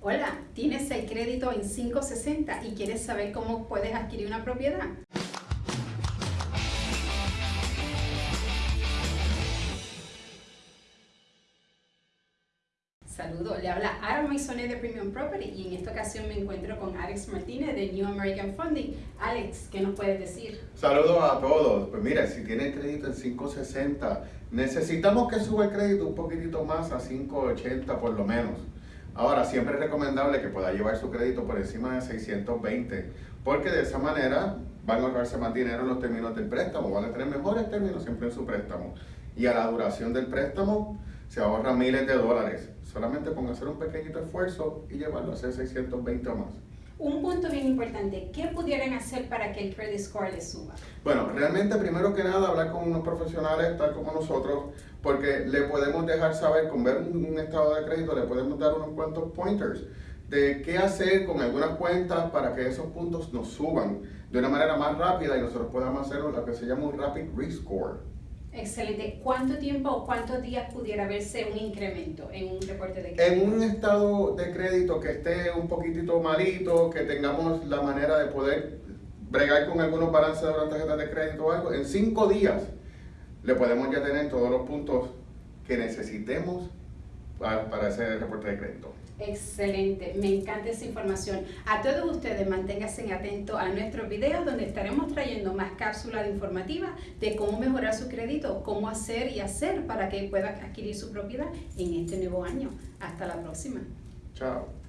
Hola, ¿tienes el crédito en 560 y quieres saber cómo puedes adquirir una propiedad? Saludos, le habla Ara Maisonet de Premium Property y en esta ocasión me encuentro con Alex Martínez de New American Funding. Alex, ¿qué nos puedes decir? Saludos a todos. Pues mira, si tiene crédito en 560, necesitamos que suba el crédito un poquitito más a 580 por lo menos. Ahora, siempre es recomendable que pueda llevar su crédito por encima de 620, porque de esa manera van a ahorrarse más dinero en los términos del préstamo, van a tener mejores términos siempre en su préstamo. Y a la duración del préstamo se ahorra miles de dólares, solamente con hacer un pequeñito esfuerzo y llevarlo a ser 620 o más. Un punto bien importante, ¿qué pudieran hacer para que el credit score les suba? Bueno, realmente primero que nada hablar con unos profesionales tal como nosotros, porque le podemos dejar saber, con ver un, estado de crédito, le podemos dar unos cuantos pointers de qué hacer con algunas cuentas para que esos puntos nos suban de una manera más rápida y nosotros podamos hacer lo que se llama un rapid rescore. Excelente. ¿Cuánto tiempo o cuántos días pudiera verse un incremento en un reporte de crédito? En un estado de crédito que esté un poquitito malito, que tengamos la manera de poder bregar con algunos balances de la tarjeta de crédito o algo, en cinco días le podemos ya tener todos los puntos que necesitemos para, ese reporte de crédito. Excelente, me encanta esa información. A todos ustedes manténganse atentos a nuestros videos donde estaremos trayendo más cápsulas informativas de cómo mejorar su crédito, cómo hacer y hacer para que pueda adquirir su propiedad en este nuevo año. Hasta la próxima. Chao.